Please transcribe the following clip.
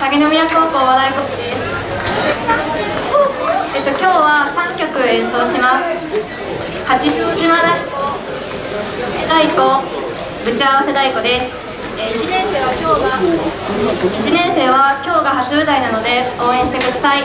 鷺宮高校和太鼓部です。えっと今日は3曲演奏します。八丈島太鼓太鼓ぶち合わせ太鼓です。え1年生は今日が1年生は今日が初舞台なので応援してください。